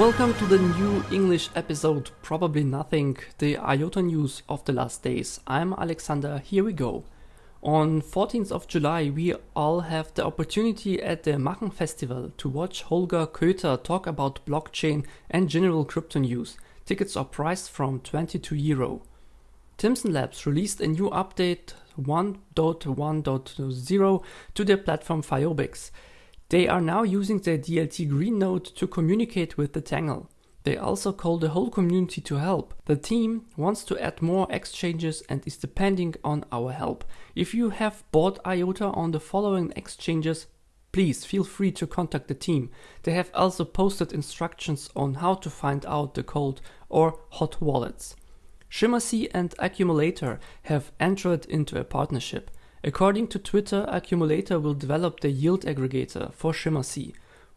Welcome to the new English episode, Probably Nothing, the IOTA news of the last days. I'm Alexander, here we go. On 14th of July, we all have the opportunity at the Machen Festival to watch Holger Köther talk about blockchain and general crypto news. Tickets are priced from 22 euro. Timson Labs released a new update 1.1.0 to their platform Fiobix. They are now using their DLT Green node to communicate with the Tangle. They also call the whole community to help. The team wants to add more exchanges and is depending on our help. If you have bought IOTA on the following exchanges, please feel free to contact the team. They have also posted instructions on how to find out the cold or hot wallets. Shimmersea and Accumulator have entered into a partnership. According to Twitter, Accumulator will develop the yield aggregator for Shimmersea.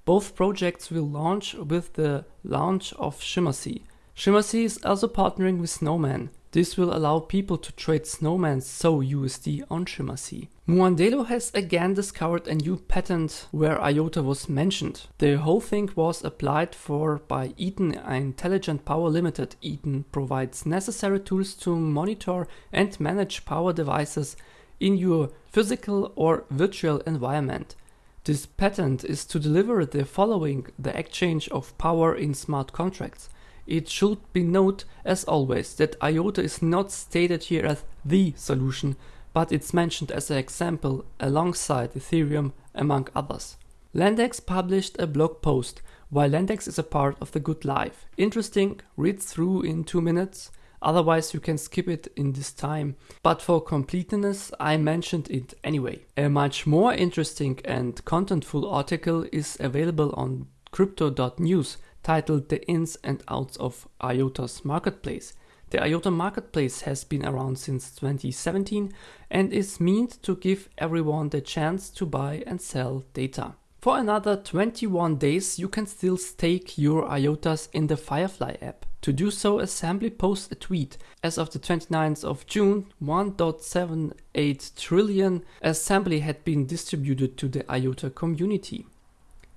Both projects will launch with the launch of Shimmersea. Shimmersea is also partnering with Snowman. This will allow people to trade Snowman's SO USD on Shimmersea. Muandelo has again discovered a new patent where IOTA was mentioned. The whole thing was applied for by Eaton Intelligent Power Limited. Eaton provides necessary tools to monitor and manage power devices in your physical or virtual environment. This patent is to deliver the following the exchange of power in smart contracts. It should be noted, as always, that IOTA is not stated here as the solution, but it's mentioned as an example alongside Ethereum, among others. Landex published a blog post why Landex is a part of the good life. Interesting, read through in two minutes. Otherwise, you can skip it in this time. But for completeness, I mentioned it anyway. A much more interesting and contentful article is available on crypto.news titled The Ins and Outs of IOTA's Marketplace. The IOTA Marketplace has been around since 2017 and is meant to give everyone the chance to buy and sell data. For another 21 days, you can still stake your IOTAs in the Firefly app. To do so, Assembly posts a tweet. As of the 29th of June, 1.78 trillion Assembly had been distributed to the IOTA community.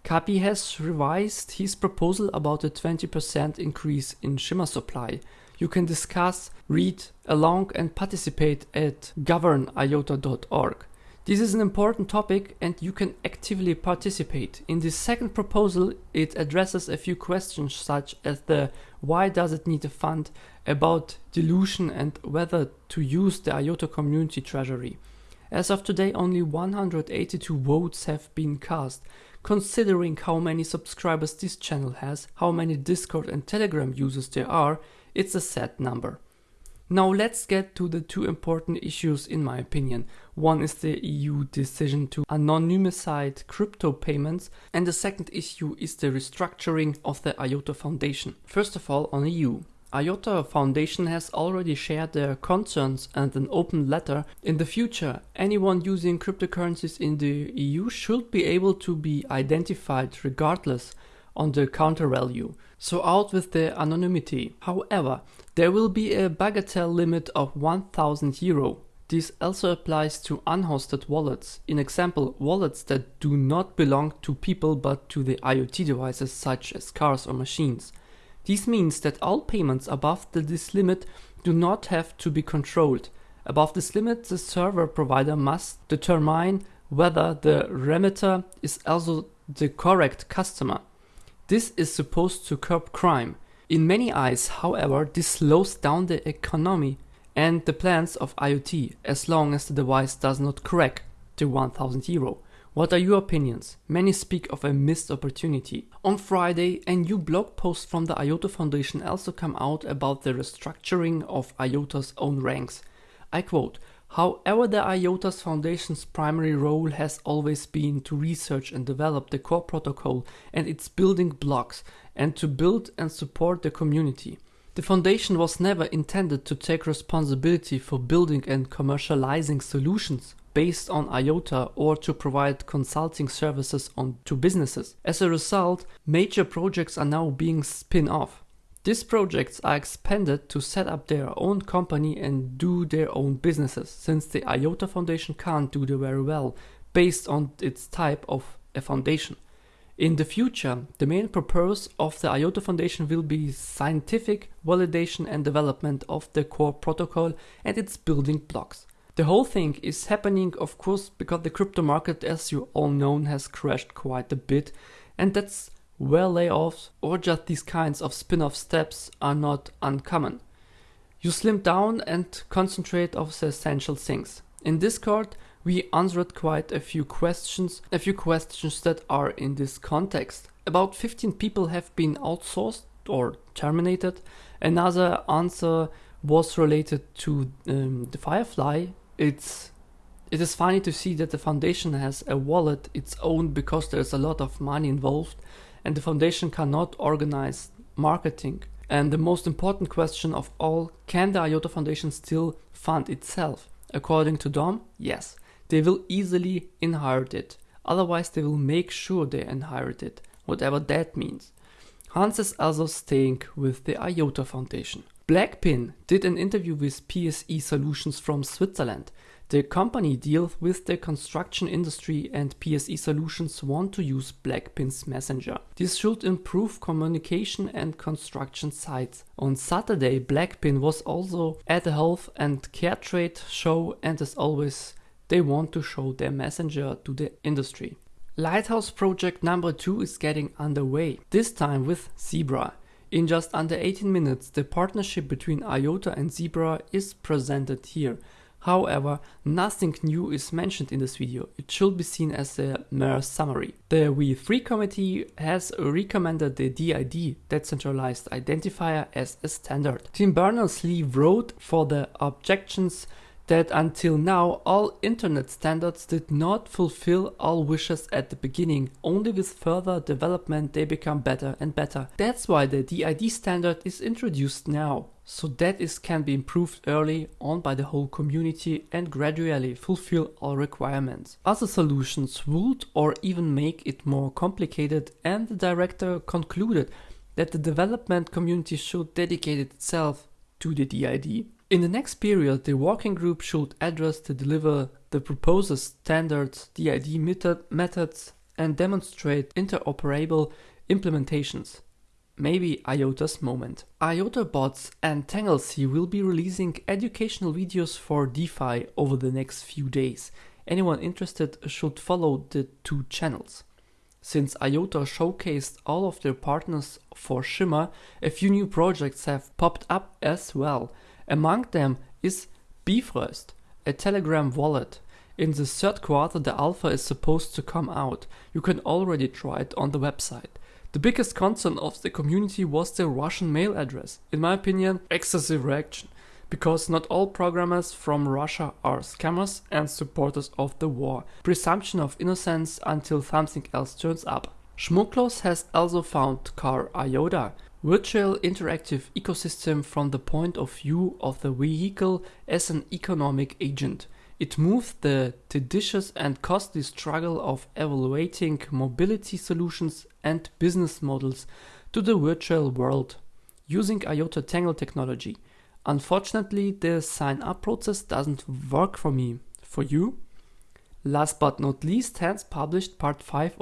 Capi has revised his proposal about a 20% increase in shimmer supply. You can discuss, read along and participate at govern.iota.org. This is an important topic and you can actively participate. In the second proposal, it addresses a few questions such as the why does it need a fund, about dilution and whether to use the IOTA community treasury. As of today, only 182 votes have been cast. Considering how many subscribers this channel has, how many Discord and Telegram users there are, it's a sad number. Now let's get to the two important issues in my opinion. One is the EU decision to anonymize crypto payments and the second issue is the restructuring of the IOTA Foundation. First of all on EU. IOTA Foundation has already shared their concerns and an open letter. In the future, anyone using cryptocurrencies in the EU should be able to be identified regardless on the counter value. So out with the anonymity. However, there will be a bagatelle limit of 1000 euro. This also applies to unhosted wallets. In example, wallets that do not belong to people but to the IoT devices such as cars or machines. This means that all payments above this limit do not have to be controlled. Above this limit, the server provider must determine whether the remitter is also the correct customer. This is supposed to curb crime. In many eyes, however, this slows down the economy and the plans of IoT as long as the device does not crack to 1000 euro. What are your opinions? Many speak of a missed opportunity. On Friday, a new blog post from the IOTA Foundation also came out about the restructuring of IOTA's own ranks. I quote, However, the IOTA's Foundation's primary role has always been to research and develop the core protocol and its building blocks and to build and support the community. The foundation was never intended to take responsibility for building and commercializing solutions based on IOTA or to provide consulting services on to businesses. As a result, major projects are now being spin off. These projects are expanded to set up their own company and do their own businesses, since the IOTA Foundation can't do them very well based on its type of a foundation. In the future, the main purpose of the IOTA Foundation will be scientific validation and development of the core protocol and its building blocks. The whole thing is happening, of course, because the crypto market, as you all know, has crashed quite a bit, and that's where layoffs or just these kinds of spin off steps are not uncommon. You slim down and concentrate on the essential things. In Discord, we answered quite a few questions, a few questions that are in this context. About 15 people have been outsourced or terminated. Another answer was related to um, the Firefly. It's it is funny to see that the foundation has a wallet its own because there's a lot of money involved and the foundation cannot organize marketing. And the most important question of all, can the IOTA Foundation still fund itself? According to Dom, yes, they will easily inherit it. Otherwise, they will make sure they inherit it, whatever that means. Hans is also staying with the IOTA Foundation. Blackpin did an interview with PSE Solutions from Switzerland. The company deals with the construction industry and PSE Solutions want to use Blackpin's messenger. This should improve communication and construction sites. On Saturday, Blackpin was also at the health and care trade show and as always, they want to show their messenger to the industry. Lighthouse project number 2 is getting underway, this time with Zebra. In just under 18 minutes, the partnership between IOTA and Zebra is presented here. However, nothing new is mentioned in this video, it should be seen as a mere summary. The W3C committee has recommended the DID, Decentralized Identifier, as a standard. Tim Berners-Lee wrote for the objections that until now all internet standards did not fulfill all wishes at the beginning, only with further development they become better and better. That's why the DID standard is introduced now, so that it can be improved early on by the whole community and gradually fulfill all requirements. Other solutions would or even make it more complicated and the director concluded that the development community should dedicate itself to the DID. In the next period, the working group should address to deliver the proposed standards, DID method, methods, and demonstrate interoperable implementations. Maybe IOTA's moment. IOTA bots and Tanglesy will be releasing educational videos for DeFi over the next few days. Anyone interested should follow the two channels. Since IOTA showcased all of their partners for Shimmer, a few new projects have popped up as well. Among them is Bifrost, a Telegram wallet. In the third quarter, the alpha is supposed to come out. You can already try it on the website. The biggest concern of the community was the Russian mail address. In my opinion, excessive reaction, because not all programmers from Russia are scammers and supporters of the war. Presumption of innocence until something else turns up. Schmucklos has also found Car IOTA, virtual interactive ecosystem from the point of view of the vehicle as an economic agent. It moves the tedious and costly struggle of evaluating mobility solutions and business models to the virtual world using IOTA Tangle technology. Unfortunately, the sign up process doesn't work for me. For you? Last but not least, Hans published part 5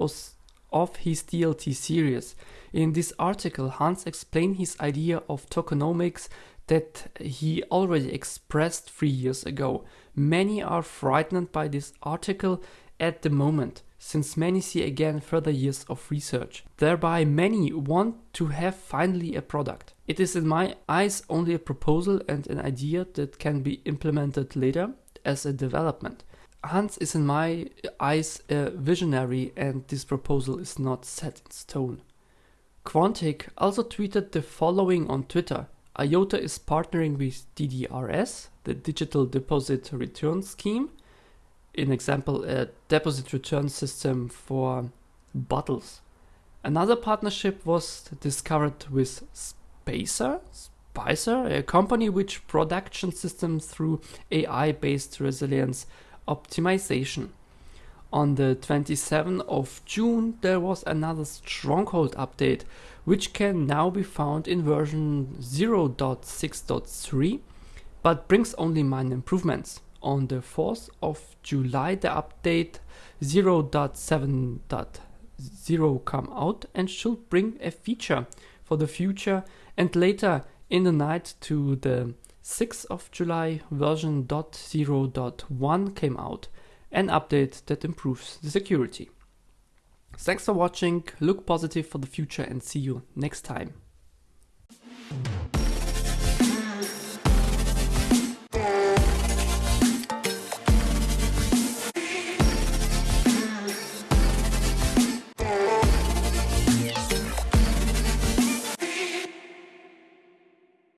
of his DLT series. In this article, Hans explained his idea of tokenomics that he already expressed three years ago. Many are frightened by this article at the moment, since many see again further years of research. Thereby, many want to have finally a product. It is, in my eyes, only a proposal and an idea that can be implemented later as a development. Hans is, in my eyes, a visionary, and this proposal is not set in stone. Quantic also tweeted the following on Twitter IOTA is partnering with DDRS, the Digital Deposit Return Scheme, in example, a deposit return system for bottles. Another partnership was discovered with Spacer, Spicer, a company which production systems through AI-based resilience optimization. On the 27th of June, there was another Stronghold update, which can now be found in version 0.6.3, but brings only minor improvements. On the 4th of July, the update 0.7. 0 come out and should bring a feature for the future. And later in the night to the 6th of July, version 0.0.1 came out, an update that improves the security. Thanks for watching, look positive for the future and see you next time.